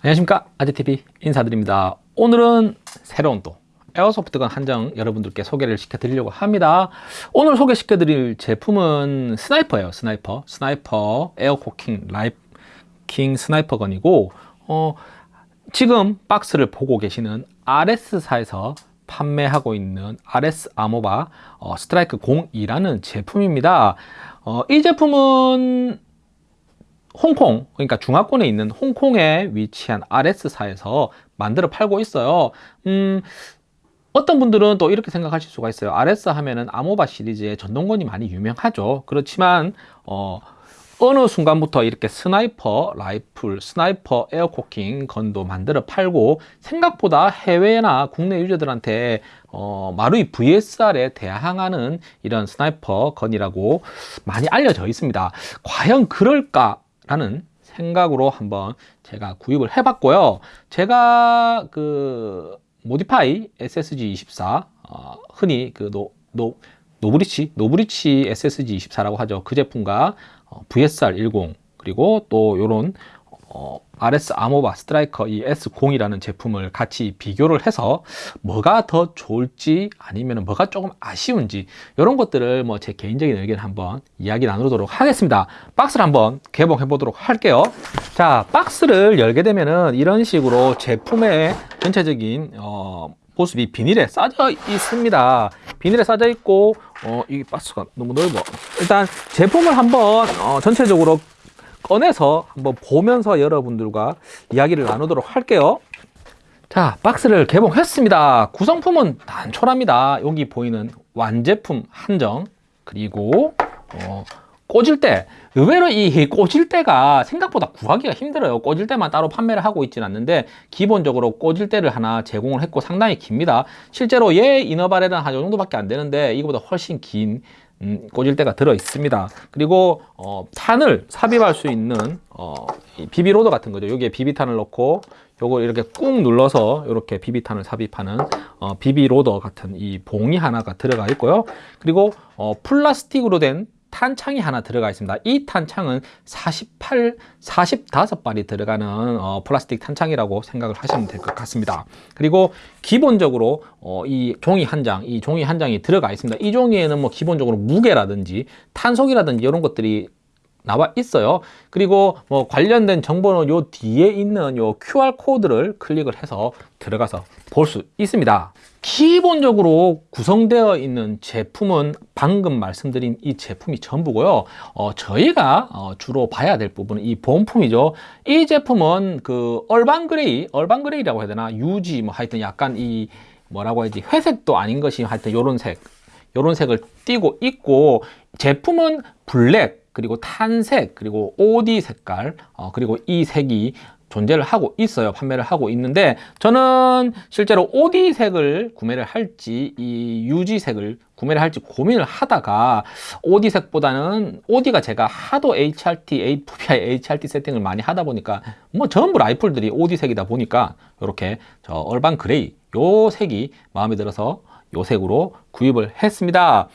안녕하십니까. 아재TV 인사드립니다. 오늘은 새로운 또 airsoft gun 한 정 여러분들께 소개를 시켜 드리려고 합니다. 오늘 소개시켜 드릴 제품은 스나이퍼예요 스나이퍼. 스나이퍼 에어코킹 라이킹 스나이퍼건이고 어, 지금 박스를 보고 계시는 ARES사에서 판매하고 있는 ARES Amoeba 어, Striker 02라는 제품입니다. 어, 이 제품은 홍콩 그러니까 중화권에 있는 홍콩에 위치한 ARES사에서 만들어 팔고 있어요 음, 어떤 분들은 또 이렇게 생각하실 수가 있어요 ARES 하면은 Amoeba 시리즈의 전동건이 많이 유명하죠 그렇지만 어, 어느 순간부터 이렇게 sniper rifle, sniper air cocking gun도 만들어 팔고 생각보다 해외나 국내 user들한테 어, 마루이 VSR에 대항하는 이런 sniper gun이라고 많이 알려져 있습니다. 과연 그럴까? 라는 생각으로 한번 제가 구입을 해 봤고요. 제가 그 Modify SSG24 어, 흔히 그 노, 노, Novritsch Novritsch SSG24라고 하죠. 그 제품과 어, VSR10 그리고 또 요런 어, ARES Amoeba Striker 이 S0이라는 제품을 같이 비교를 해서 뭐가 더 좋을지 아니면 뭐가 조금 아쉬운지 이런 것들을 뭐 제 개인적인 의견 한번 이야기 나누도록 하겠습니다. 박스를 한번 개봉해 보도록 할게요. 자 박스를 열게 되면은 이런 식으로 제품의 전체적인 어, 모습이 비닐에 싸져 있습니다. 비닐에 싸져 있고 어, 이 박스가 너무 넓어. 일단 제품을 한번 어, 전체적으로 꺼내서 한번 보면서 여러분들과 이야기를 나누도록 할게요. 자 박스를 개봉했습니다. 구성품은 단촐합니다. 여기 보이는 완제품 한정 그리고 어, 꽂을 때 의외로 이 꽂을 때가 생각보다 구하기가 힘들어요. 꽂을 때만 따로 판매를 하고 있지는 않는데 기본적으로 꽂을 때를 하나 제공을 했고 상당히 깁니다. 실제로 얘 이너바렐은 한이 정도밖에 안 되는데 이거보다 훨씬 긴 음, 꽂을 때가 들어 있습니다. 그리고 어, 탄을 삽입할 수 있는 어, 비비로더 같은 거죠. 여기에 비비탄을 넣고 요걸 이렇게 꾹 눌러서 이렇게 비비탄을 삽입하는 어, 비비로더 같은 이 봉이 하나가 들어가 있고요. 그리고 어, 플라스틱으로 된 탄창이 하나 들어가 있습니다. 이 탄창은 48, 45발이 들어가는 어, 플라스틱 탄창이라고 생각을 하시면 될 것 같습니다. 그리고 기본적으로 어, 이 종이 한 장, 이 종이 한 장이 들어가 있습니다. 이 종이에는 뭐 기본적으로 무게라든지 탄속이라든지 이런 것들이 나와 있어요. 그리고 뭐 관련된 정보는 요 뒤에 있는 요 QR 코드를 클릭을 해서 들어가서 볼 수 있습니다. 기본적으로 구성되어 있는 제품은 방금 말씀드린 이 제품이 전부고요. 어, 저희가 어, 주로 봐야 될 부분은 이 본품이죠. 이 제품은 그 urban gray urban gray라고 해야 되나? 유지 뭐 하여튼 약간 이 뭐라고 해야지? 회색도 아닌 것이 하여튼 요런 색 요런 색을 띠고 있고 제품은 블랙 그리고 tan색 그리고 OD 색깔 어, 그리고 이 색이 존재를 하고 있어요. 판매를 하고 있는데 저는 실제로 OD 색을 구매를 할지 이 UG 색을 구매를 할지 고민을 하다가 OD 색보다는 OD가 제가 하도 HRT, AVI, HRT 세팅을 많이 하다 보니까 뭐 전부 라이플들이 OD 색이다 보니까 이렇게 저 얼반 그레이 요 색이 마음에 들어서 요 색으로 구입을 했습니다.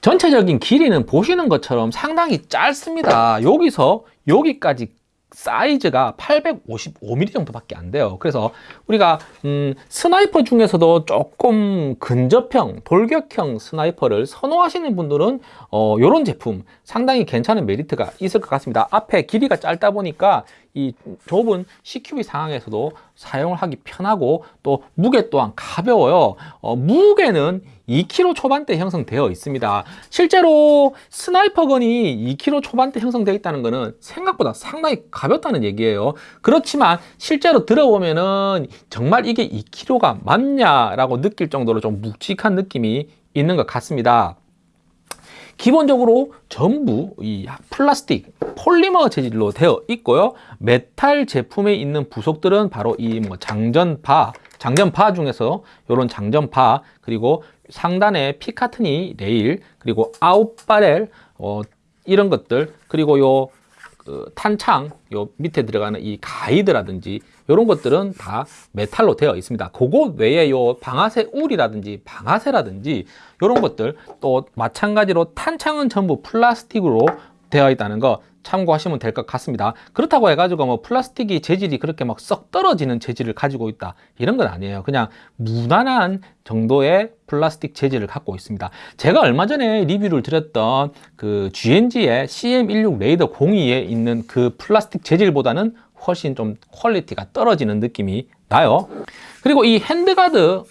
전체적인 길이는 보시는 것처럼 상당히 짧습니다. 여기서 여기까지 사이즈가 855mm 정도밖에 안 돼요. 그래서 우리가 음, sniper 중에서도 조금 근접형 돌격형 sniper를 선호하시는 분들은 어, 이런 제품 상당히 괜찮은 메리트가 있을 것 같습니다. 앞에 길이가 짧다 보니까 이 좁은 CQB 상황에서도 사용을 하기 편하고 또 무게 또한 가벼워요. 어, 무게는 2kg 초반대 형성되어 있습니다. 실제로 sniper gun이 2kg 초반대 형성되어 있다는 것은 생각보다 상당히 가볍다는 얘기예요. 그렇지만 실제로 들어보면은 정말 이게 2kg가 맞냐라고 느낄 정도로 좀 묵직한 느낌이 있는 것 같습니다 기본적으로 전부 이 플라스틱 폴리머 재질로 되어 있고요. 메탈 제품에 있는 부속들은 바로 이 뭐 장전바 장전바 중에서 이런 장전바 그리고 상단에 Picatinny 레일 그리고 out barrel 어, 이런 것들 그리고 요그 탄창 요 밑에 들어가는 이 가이드라든지 이런 것들은 다 메탈로 되어 있습니다. 그거 외에 요 방아쇠 울이라든지 방아쇠라든지 이런 것들 또 마찬가지로 탄창은 전부 플라스틱으로 되어 있다는 거 참고하시면 될 것 같습니다. 그렇다고 해가지고 뭐 플라스틱이 재질이 그렇게 막 썩 떨어지는 재질을 가지고 있다 이런 건 아니에요. 그냥 무난한 정도의 플라스틱 재질을 갖고 있습니다. 제가 얼마 전에 리뷰를 드렸던 그 G&G의 CM16 Raider 02에 있는 그 플라스틱 재질보다는 훨씬 좀 퀄리티가 떨어지는 느낌이 나요. 그리고 이 handguard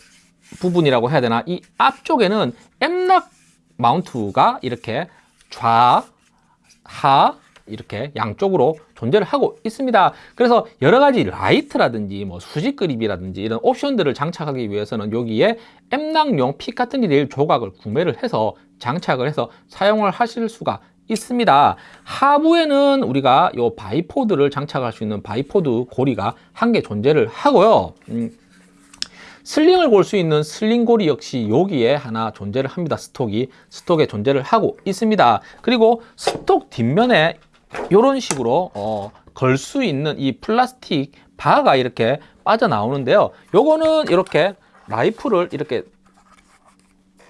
부분이라고 해야 되나 이 앞쪽에는 M-LOK mount가 이렇게 좌, 하 이렇게 양쪽으로 존재를 하고 있습니다. 그래서 여러 가지 라이트라든지 뭐 수직 그립이라든지 이런 옵션들을 장착하기 위해서는 여기에 M-LOK용 Picatinny 레일 조각을 구매를 해서 장착을 해서 사용을 하실 수가 있습니다. 하부에는 우리가 요 bipod를 장착할 수 있는 bipod 고리가 한 개 존재를 하고요. 음, sling을 걸 수 있는 sling 고리 역시 여기에 하나 존재를 합니다. stock이 stock에 존재를 하고 있습니다. 그리고 stock 뒷면에 이런 식으로 어, 걸 수 있는 이 플라스틱 바가 이렇게 빠져나오는데요. 요거는 이렇게 라이프를 이렇게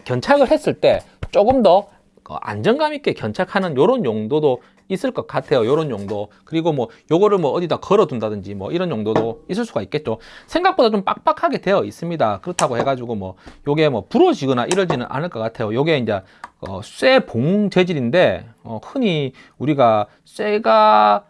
견착을 했을 때 조금 더 어, 안정감 있게 견착하는 이런 용도도 있을 것 같아요. 이런 용도. 그리고 뭐 요거를 뭐 어디다 걸어 둔다든지 뭐 이런 용도도 있을 수가 있겠죠. 생각보다 좀 빡빡하게 되어 있습니다. 그렇다고 해가지고 뭐 요게 뭐 부러지거나 이러지는 않을 것 같아요. 요게 이제 어, 쇠봉 재질인데 어, 흔히 우리가 쇠가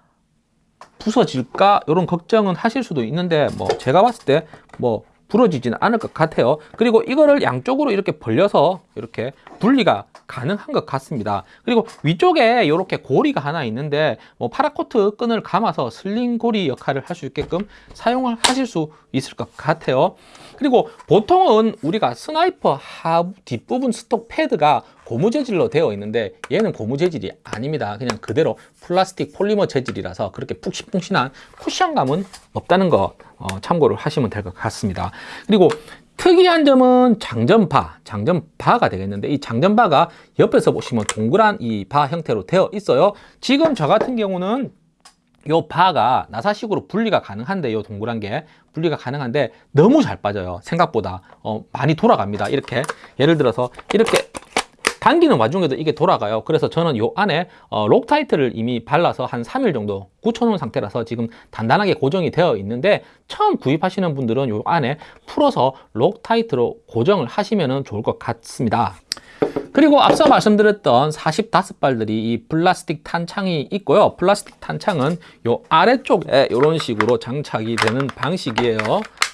부서질까 이런 걱정은 하실 수도 있는데 뭐 제가 봤을 때뭐 부러지지는 않을 것 같아요. 그리고 이거를 양쪽으로 이렇게 벌려서 이렇게 분리가 가능한 것 같습니다. 그리고 위쪽에 이렇게 고리가 하나 있는데 뭐 paracord 끈을 감아서 sling 고리 역할을 할 수 있게끔 사용을 하실 수 있을 것 같아요. 그리고 보통은 우리가 sniper 하 뒷부분 stock 패드가 고무 재질로 되어 있는데 얘는 고무 재질이 아닙니다. 그냥 그대로 플라스틱 폴리머 재질이라서 그렇게 푹신푹신한 쿠션감은 없다는 거 어, 참고를 하시면 될 것 같습니다. 그리고 특이한 점은 장전바, 장전바가 되겠는데 이 장전바가 옆에서 보시면 동그란 이 바 형태로 되어 있어요. 지금 저 같은 경우는 요 바가 나사식으로 분리가 가능한데 요 동그란 게 분리가 가능한데 너무 잘 빠져요. 생각보다 어, 많이 돌아갑니다. 이렇게 예를 들어서 이렇게 당기는 와중에도 이게 돌아가요. 그래서 저는 요 안에 어, Loctite를 이미 발라서 한 3일 정도 굳혀놓은 상태라서 지금 단단하게 고정이 되어 있는데 처음 구입하시는 분들은 요 안에 풀어서 Loctite로 고정을 하시면 좋을 것 같습니다. 그리고 앞서 말씀드렸던 45발들이 이 플라스틱 탄창이 있고요. 플라스틱 탄창은 요 아래쪽에 이런 식으로 장착이 되는 방식이에요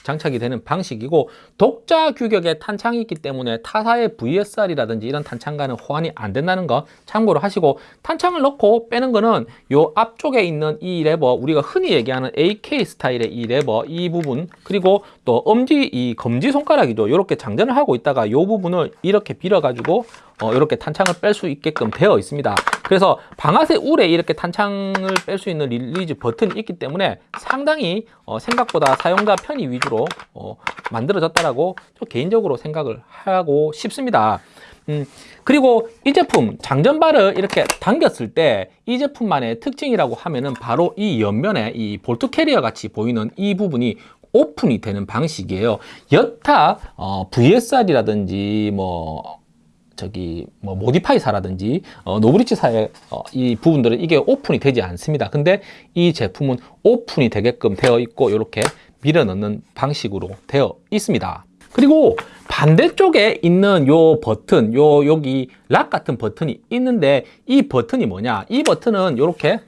장착이 되는 방식이고 독자 규격의 탄창이 있기 때문에 타사의 VSR이라든지 이런 탄창과는 호환이 안 된다는 거 참고로 하시고 탄창을 넣고 빼는 거는 요 앞쪽에 있는 이 레버 우리가 흔히 얘기하는 AK 스타일의 이 레버 이 부분 그리고 또 엄지 이 검지 손가락이죠. 이렇게 장전을 하고 있다가 이 부분을 이렇게 밀어 가지고 어, 이렇게 탄창을 뺄 수 있게끔 되어 있습니다. 그래서 방아쇠 울에 이렇게 탄창을 뺄 수 있는 release 버튼이 있기 때문에 상당히 어, 생각보다 사용자 편의 위주로 어, 만들어졌다라고 개인적으로 생각을 하고 싶습니다. 음, 그리고 이 제품 장전바를 이렇게 당겼을 때 이 제품만의 특징이라고 하면은 바로 이 옆면에 이 bolt carrier 같이 보이는 이 부분이 오픈이 되는 방식이에요. 여타 어, VSR이라든지 뭐 저기 뭐 Modify사라든지 어, 노브리치사의 어, 이 부분들은 이게 오픈이 되지 않습니다. 근데 이 제품은 오픈이 되게끔 되어 있고 이렇게 밀어 넣는 방식으로 되어 있습니다. 그리고 반대쪽에 있는 요 버튼, 요 여기 lock 같은 버튼이 있는데 이 버튼이 뭐냐? 이 버튼은 이렇게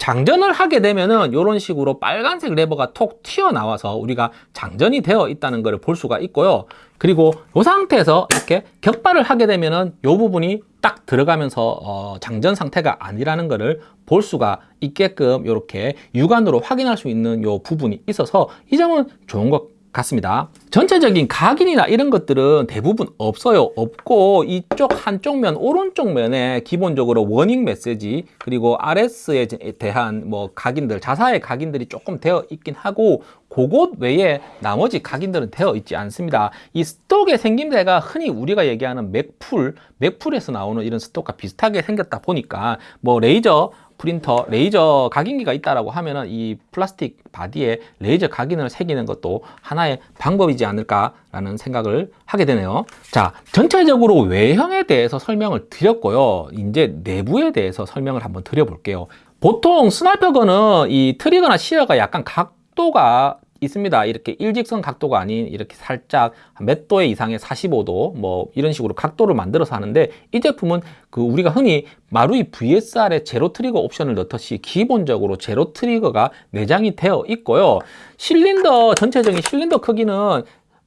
장전을 하게 되면은 이런 식으로 빨간색 레버가 톡 튀어나와서 우리가 장전이 되어 있다는 것을 볼 수가 있고요. 그리고 이 상태에서 이렇게 격발을 하게 되면은 이 부분이 딱 들어가면서 어, 장전 상태가 아니라는 것을 볼 수가 있게끔 이렇게 육안으로 확인할 수 있는 이 부분이 있어서 이 점은 좋은 것 같습니다. 전체적인 각인이나 이런 것들은 대부분 없어요. 없고 이쪽 한쪽 면 오른쪽 면에 기본적으로 워닝 메시지 그리고 RS에 대한 뭐 각인들 자사의 각인들이 조금 되어 있긴 하고 그곳 외에 나머지 각인들은 되어 있지 않습니다. 이 stock의 생김새가 흔히 우리가 얘기하는 Magpul Magpul에서 나오는 이런 stock과 비슷하게 생겼다 보니까 뭐 레이저 프린터 레이저 각인기가 있다라고 하면은 이 플라스틱 body에 레이저 각인을 새기는 것도 하나의 방법이지 않을까라는 생각을 하게 되네요. 자, 전체적으로 외형에 대해서 설명을 드렸고요. 이제 내부에 대해서 설명을 한번 드려볼게요. 보통 sniper gun은 이 trigger나 sear가 약간 각도가 있습니다. 이렇게 일직선 각도가 아닌 이렇게 살짝 몇 도의 이상의 45도 뭐 이런 식으로 각도를 만들어서 하는데 이 제품은 그 우리가 흔히 마루이 VSR에 zero trigger 옵션을 넣듯이 기본적으로 zero trigger가 내장이 되어 있고요. 실린더 전체적인 실린더 크기는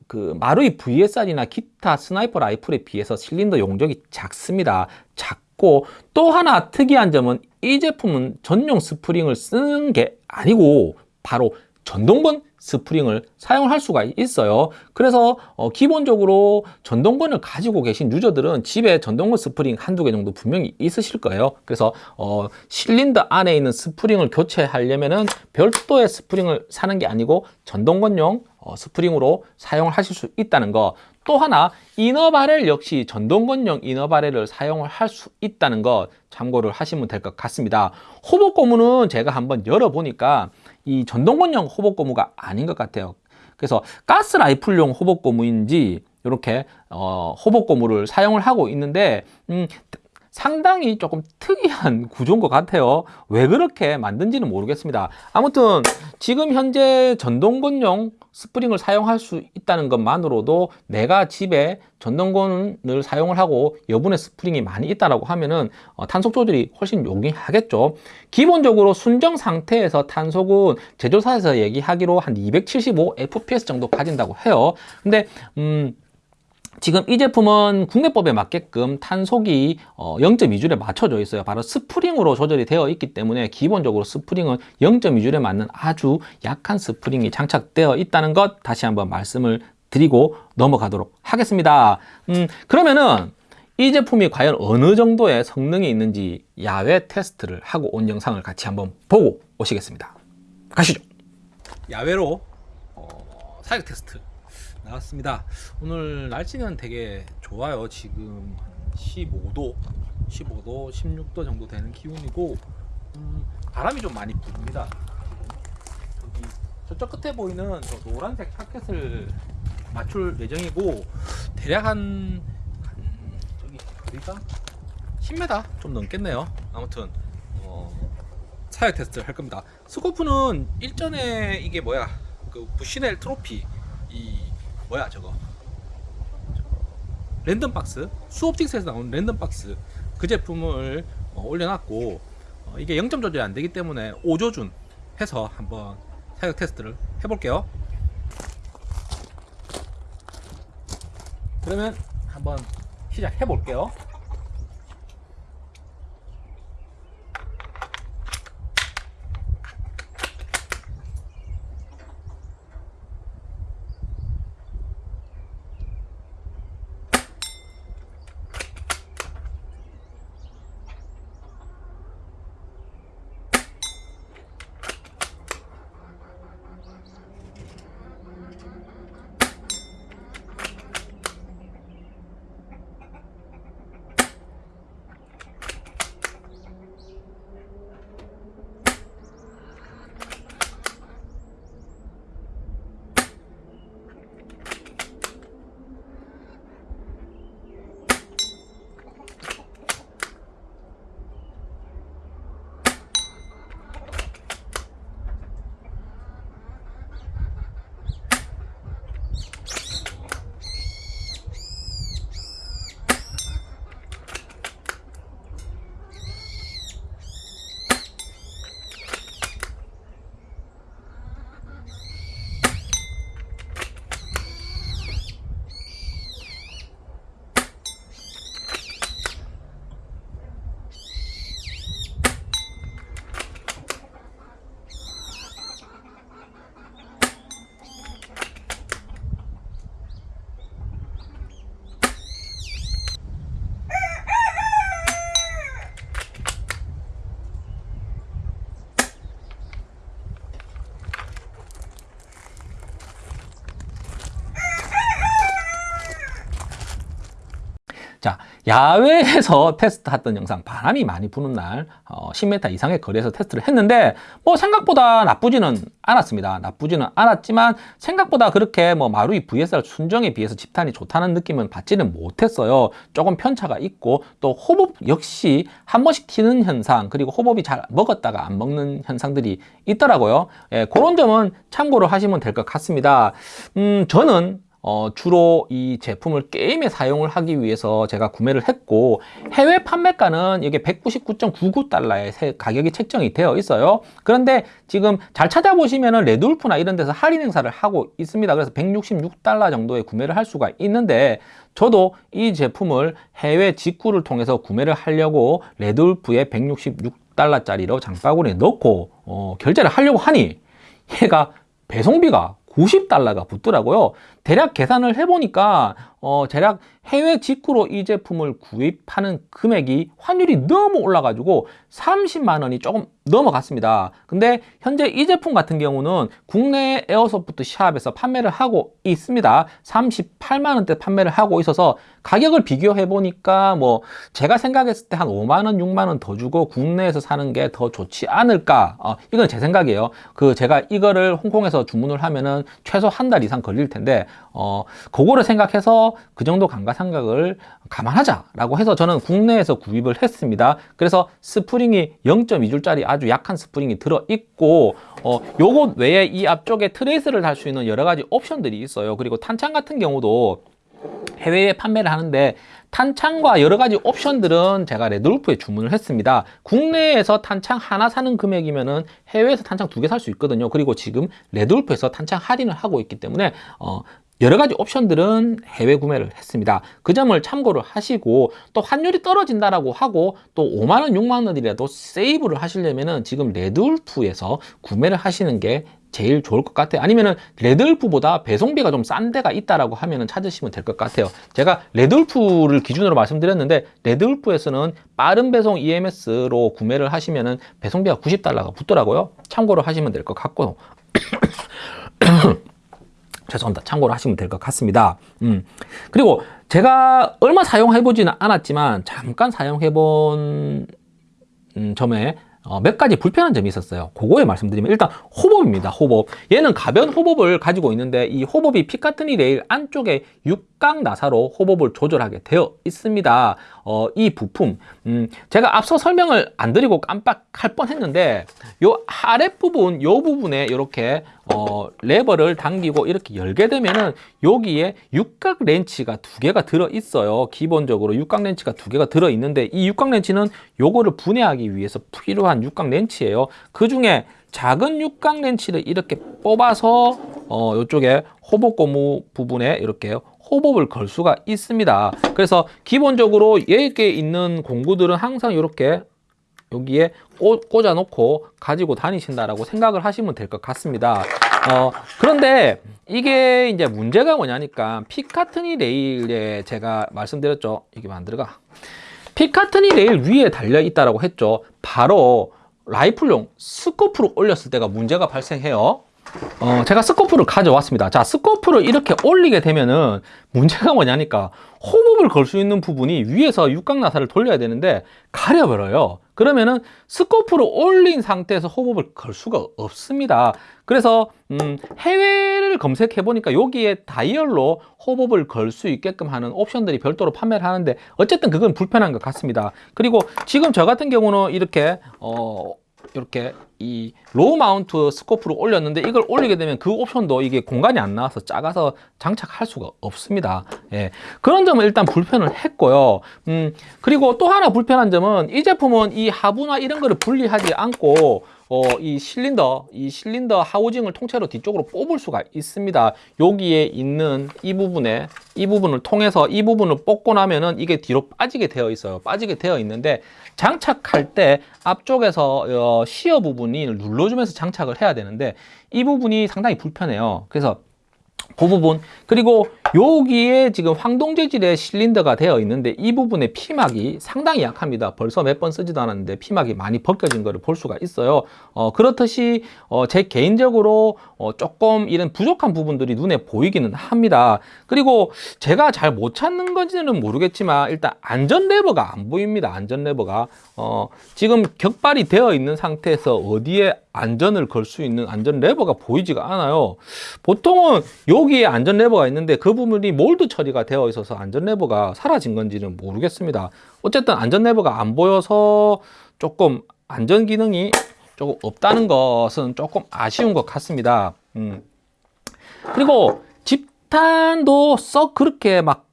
그 마루이 VSR이나 기타 sniper 라이플에 비해서 실린더 용적이 작습니다. 작고 또 하나 특이한 점은 이 제품은 전용 스프링을 쓰는 게 아니고 바로 전동건 스프링을 사용할 수가 있어요. 그래서 어, 기본적으로 전동건을 가지고 계신 user들은 집에 전동건 스프링 한두 개 정도 분명히 있으실 거예요. 그래서 어, 실린더 안에 있는 스프링을 교체하려면 은 별도의 스프링을 사는 게 아니고 전동건용 어, 스프링으로 사용을 하실 수 있다는 거. 또 하나 inner barrel 역시 전동건용 inner barrel을 사용을 할 수 있다는 것 참고를 하시면 될 것 같습니다. hop-up 고무는 제가 한번 열어보니까 이 전동건용 hop-up 고무가 아닌 것 같아요. 그래서 가스 라이플용 hop-up 고무인지 이렇게 어, hop-up 고무를 사용을 하고 있는데 음, 상당히 조금 특이한 구조인 것 같아요. 왜 그렇게 만든지는 모르겠습니다. 아무튼 지금 현재 전동건용 스프링을 사용할 수 있다는 것만으로도 내가 집에 전동건을 사용을 하고 여분의 스프링이 많이 있다라고 하면은 어, 탄속 조절이 훨씬 용이하겠죠. 기본적으로 순정 상태에서 탄속은 제조사에서 얘기하기로 한 275 fps 정도 가진다고 해요. 근데 음 지금 이 제품은 국내법에 맞게끔 탄속이 0.2줄에 맞춰져 있어요. 바로 스프링으로 조절이 되어 있기 때문에 기본적으로 스프링은 0.2줄에 맞는 아주 약한 스프링이 장착되어 있다는 것 다시 한번 말씀을 드리고 넘어가도록 하겠습니다. 음, 그러면은 이 제품이 과연 어느 정도의 성능이 있는지 야외 테스트를 하고 온 영상을 같이 한번 보고 오시겠습니다. 가시죠. 야외로 어, 사격 테스트 나왔습니다. 오늘 날씨는 되게 좋아요. 지금 15도, 15도, 16도 정도 되는 기온이고 음, 바람이 좀 많이 부릅니다. 저기 저쪽 끝에 보이는 저 노란색 타켓을 맞출 예정이고 대략 한, 한 저기 어디가 10m 좀 넘겠네요. 아무튼 어, 사격 테스트를 할 겁니다. 스코프는 일전에 이게 뭐야 그 부시넬 트로피 이 뭐야 저거? 랜덤 박스? 수옵틱스에서 나온 랜덤 박스. 그 제품을 어, 올려놨고 어, 이게 0점 조절이 안 되기 때문에 5조준 해서 한번 사격 테스트를 해볼게요. 그러면 한번 시작해 볼게요 야외에서 테스트했던 영상 바람이 많이 부는 날 어, 10m 이상의 거리에서 테스트를 했는데 뭐 생각보다 나쁘지는 않았습니다. 나쁘지는 않았지만 생각보다 그렇게 뭐 마루이 VSR 순정에 비해서 집탄이 좋다는 느낌은 받지는 못했어요. 조금 편차가 있고 또 호흡 역시 한 번씩 튀는 현상 그리고 호흡이 잘 먹었다가 안 먹는 현상들이 있더라고요. 예, 그런 점은 참고를 하시면 될 것 같습니다. 음, 저는 어, 주로 이 제품을 게임에 사용을 하기 위해서 제가 구매를 했고 해외 판매가는 이게 199.99달러에 가격이 책정이 되어 있어요. 그런데 지금 잘 찾아보시면 은 레드울프나 이런 데서 할인 행사를 하고 있습니다. 그래서 166달러 정도에 구매를 할 수가 있는데 저도 이 제품을 해외 직구를 통해서 구매를 하려고 레드울프에 166달러짜리로 장바구니에 넣고 어, 결제를 하려고 하니 얘가 배송비가 90달러가 붙더라고요 대략 계산을 해보니까 어, 대략 해외 직구로 이 제품을 구입하는 금액이 환율이 너무 올라가지고 30만 원이 조금 넘어갔습니다. 근데 현재 이 제품 같은 경우는 국내 airsoft shop에서 판매를 하고 있습니다. 38만 원대 판매를 하고 있어서 가격을 비교해 보니까 뭐 제가 생각했을 때 한 5만 원 6만 원 더 주고 국내에서 사는 게 더 좋지 않을까? 어, 이건 제 생각이에요. 그 제가 이거를 홍콩에서 주문을 하면은 최소 한 달 이상 걸릴 텐데 어 그거를 생각해서 그 정도 감가상각을 감안하자라고 해서 저는 국내에서 구입을 했습니다. 그래서 스프링이 0.2줄짜리 아주 약한 스프링이 들어 있고 어 요것 외에 이 앞쪽에 tracer를 달 수 있는 여러 가지 옵션들이 있어요. 그리고 탄창 같은 경우도 해외에 판매를 하는데 탄창과 여러 가지 옵션들은 제가 레드울프에 주문을 했습니다 국내에서 탄창 하나 사는 금액이면은 해외에서 탄창 두 개 살 수 있거든요 그리고 지금 레드울프에서 탄창 할인을 하고 있기 때문에 어, 여러 가지 옵션들은 해외 구매를 했습니다. 그 점을 참고를 하시고 또 환율이 떨어진다라고 하고 또 5만원, 6만원이라도 세이브를 하시려면은 지금 레드울프에서 구매를 하시는 게 제일 좋을 것 같아요. 아니면은 레드울프보다 배송비가 좀 싼 데가 있다라고 하면은 찾으시면 될 것 같아요. 제가 레드울프를 기준으로 말씀드렸는데 레드울프에서는 빠른 배송 EMS로 구매를 하시면은 배송비가 90달러가 붙더라고요. 참고로 하시면 될 것 같고 죄송합니다. 참고로 하시면 될 것 같습니다. 음. 그리고 제가 얼마 사용해 보지는 않았지만 잠깐 사용해 본 음, 점에 어, 몇 가지 불편한 점이 있었어요 그거에 말씀드리면 일단 호법입니다 호법 얘는 가변 호법을 가지고 있는데 이 호법이 피카트니 레일 안쪽에 육각 나사로 호법을 조절하게 되어 있습니다 어, 이 부품 음, 제가 앞서 설명을 안 드리고 깜빡할 뻔했는데 요 아랫부분 요 부분에 이렇게 어, 레버를 당기고 이렇게 열게 되면은 여기에 육각 렌치가 두 개가 들어 있어요. 기본적으로 육각 렌치가 두 개가 들어 있는데 이 육각 렌치는 요거를 분해하기 위해서 필요한 육각 렌치예요. 그 중에 작은 육각 렌치를 이렇게 뽑아서 어, 이쪽에 호복 고무 부분에 이렇게 호법을 걸 수가 있습니다. 그래서 기본적으로 여기에 있는 공구들은 항상 이렇게 여기에 꽂아 놓고 가지고 다니신다라고 생각을 하시면 될 것 같습니다. 어, 그런데 이게 이제 문제가 뭐냐니까 Picatinny 레일에 제가 말씀드렸죠. 이게 안 들어가? Picatinny 레일 위에 달려 있다라고 했죠. 바로 라이플용 스코프로 올렸을 때가 문제가 발생해요 어, 제가 스코프를 가져왔습니다. 자 스코프를 이렇게 올리게 되면은 문제가 뭐냐니까 hop-up을 걸 수 있는 부분이 위에서 육각 나사를 돌려야 되는데 가려버려요. 그러면은 스코프를 올린 상태에서 hop-up을 걸 수가 없습니다. 그래서 음, 해외를 검색해 보니까 여기에 다이얼로 hop-up을 걸 수 있게끔 하는 옵션들이 별도로 판매를 하는데 어쨌든 그건 불편한 것 같습니다. 그리고 지금 저 같은 경우는 이렇게 어, 이렇게 이 low mount 스코프를 올렸는데 이걸 올리게 되면 그 옵션도 이게 공간이 안 나와서 작아서 장착할 수가 없습니다 예, 그런 점은 일단 불편을 했고요 음, 그리고 또 하나 불편한 점은 이 제품은 이 하부나 이런 거를 분리하지 않고 어, 이 실린더, 이 실린더 하우징을 통째로 뒤쪽으로 뽑을 수가 있습니다. 여기에 있는 이 부분에 이 부분을 통해서 이 부분을 뽑고 나면은 이게 뒤로 빠지게 되어 있어요. 빠지게 되어 있는데 장착할 때 앞쪽에서 어, 시어 부분이 눌러주면서 장착을 해야 되는데 이 부분이 상당히 불편해요. 그래서 그 부분. 그리고 여기에 지금 황동 재질의 실린더가 되어 있는데 이 부분에 피막이 상당히 약합니다. 벌써 몇 번 쓰지도 않았는데 피막이 많이 벗겨진 것을 볼 수가 있어요. 어, 그렇듯이 어, 제 개인적으로 어, 조금 이런 부족한 부분들이 눈에 보이기는 합니다. 그리고 제가 잘 못 찾는 건지는 모르겠지만 일단 안전 레버가 안 보입니다. 안전 레버가 어, 지금 격발이 되어 있는 상태에서 어디에 안전을 걸 수 있는 안전 레버가 보이지가 않아요. 보통은 여기에 안전 레버가 있는데 그 부분이 몰드 처리가 되어 있어서 안전 레버가 사라진 건지는 모르겠습니다 어쨌든 안전 레버가 안 보여서 조금 안전 기능이 조금 없다는 것은 조금 아쉬운 것 같습니다 음. 그리고 집탄도 썩 그렇게 막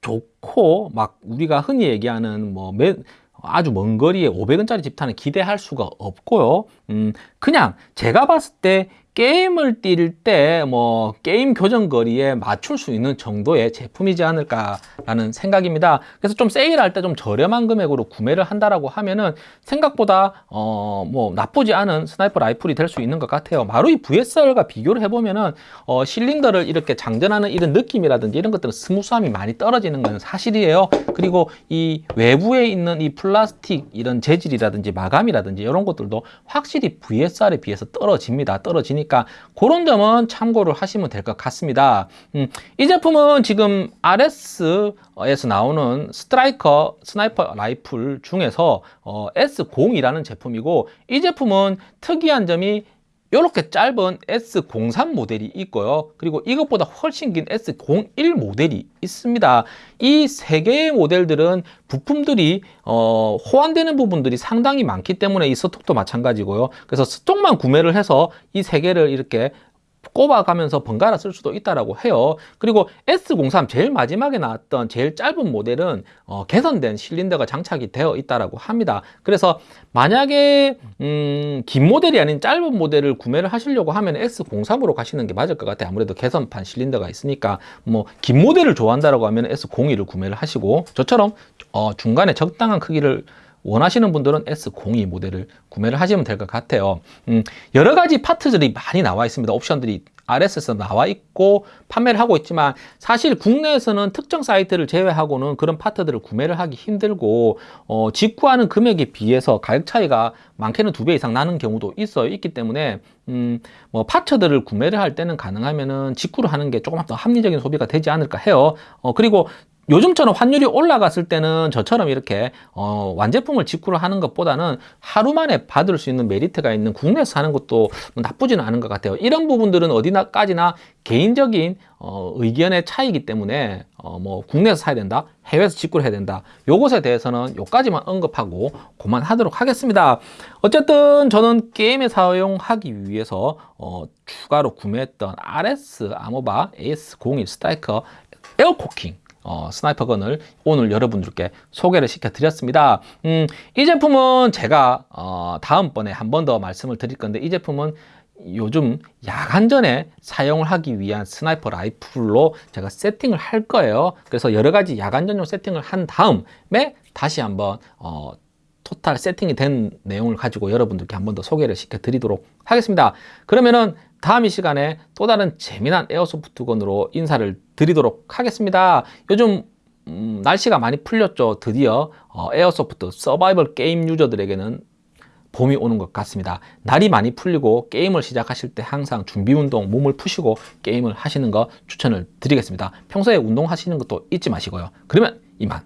좋고 막 우리가 흔히 얘기하는 뭐 매, 아주 먼 거리에 500원짜리 집탄을 기대할 수가 없고요. 음, 그냥 제가 봤을 때 게임을 뛸 때 뭐 게임 교전 거리에 맞출 수 있는 정도의 제품이지 않을까라는 생각입니다. 그래서 좀 세일할 때 좀 저렴한 금액으로 구매를 한다라고 하면은 생각보다 어 뭐 나쁘지 않은 sniper 라이플이 될 수 있는 것 같아요. 마루이 VSR과 비교를 해보면은 어 실린더를 이렇게 장전하는 이런 느낌이라든지 이런 것들은 smooth함이 많이 떨어지는 건 사실이에요. 그리고 이 외부에 있는 이 플라스틱 이런 재질이라든지 마감이라든지 이런 것들도 확실히 VSR에 비해서 떨어집니다. 떨어지니까 그런 점은 참고를 하시면 될 것 같습니다. 음, 이 제품은 지금 ARES에서 나오는 Striker sniper 라이플 중에서 어, S02라는 제품이고 이 제품은 특이한 점이 이렇게 짧은 S03 모델이 있고요. 그리고 이것보다 훨씬 긴 S01 모델이 있습니다. 이 세 개의 모델들은 부품들이 어, 호환되는 부분들이 상당히 많기 때문에 이 스톡도 마찬가지고요. 그래서 스톡만 구매를 해서 이 세 개를 이렇게 꼽아가면서 번갈아 쓸 수도 있다라고 해요. 그리고 S03 제일 마지막에 나왔던 제일 짧은 모델은 어, 개선된 실린더가 장착이 되어 있다라고 합니다. 그래서 만약에 음, 긴 모델이 아닌 짧은 모델을 구매를 하시려고 하면 S03으로 가시는 게 맞을 것 같아요. 아무래도 개선판 실린더가 있으니까 뭐 긴 모델을 좋아한다라고 하면 S02를 구매를 하시고 저처럼 어, 중간에 적당한 크기를 원하시는 분들은 S02 모델을 구매를 하시면 될 것 같아요. 음, 여러 가지 파트들이 많이 나와 있습니다. 옵션들이 RS에서 나와 있고 판매를 하고 있지만 사실 국내에서는 특정 사이트를 제외하고는 그런 파트들을 구매를 하기 힘들고 어, 직구하는 금액에 비해서 가격 차이가 많게는 두 배 이상 나는 경우도 있어요 있기 때문에 음, 뭐 파츠들을 구매를 할 때는 가능하면은 직구를 하는 게 조금 더 합리적인 소비가 되지 않을까 해요. 어, 그리고 요즘처럼 환율이 올라갔을 때는 저처럼 이렇게 어, 완제품을 직구를 하는 것보다는 하루 만에 받을 수 있는 메리트가 있는 국내에서 사는 것도 뭐 나쁘지는 않은 것 같아요. 이런 부분들은 어디나까지나 개인적인 어, 의견의 차이기 때문에 어, 뭐 국내에서 사야 된다 해외에서 직구를 해야 된다 요것에 대해서는 요까지만 언급하고 그만하도록 하겠습니다. 어쨌든 저는 게임에 사용하기 위해서 어, 추가로 구매했던 RS 아모바 AS01 스타이커 에어코킹 어, sniper gun을 오늘 여러분들께 소개를 시켜드렸습니다. 음, 이 제품은 제가 어, 다음번에 한 번 더 말씀을 드릴 건데 이 제품은 요즘 야간전에 사용을 하기 위한 sniper 라이플로 제가 세팅을 할 거예요. 그래서 여러 가지 야간전용 세팅을 한 다음에 다시 한번 어, total 세팅이 된 내용을 가지고 여러분들께 한 번 더 소개를 시켜드리도록 하겠습니다. 그러면은 다음 이 시간에 또 다른 재미난 airsoft gun으로 인사를 드리도록 하겠습니다. 요즘 음, 날씨가 많이 풀렸죠. 드디어 어, airsoft 서바이벌 게임 유저들에게는 봄이 오는 것 같습니다. 날이 많이 풀리고 게임을 시작하실 때 항상 준비 운동, 몸을 푸시고 게임을 하시는 거 추천을 드리겠습니다. 평소에 운동하시는 것도 잊지 마시고요. 그러면 이만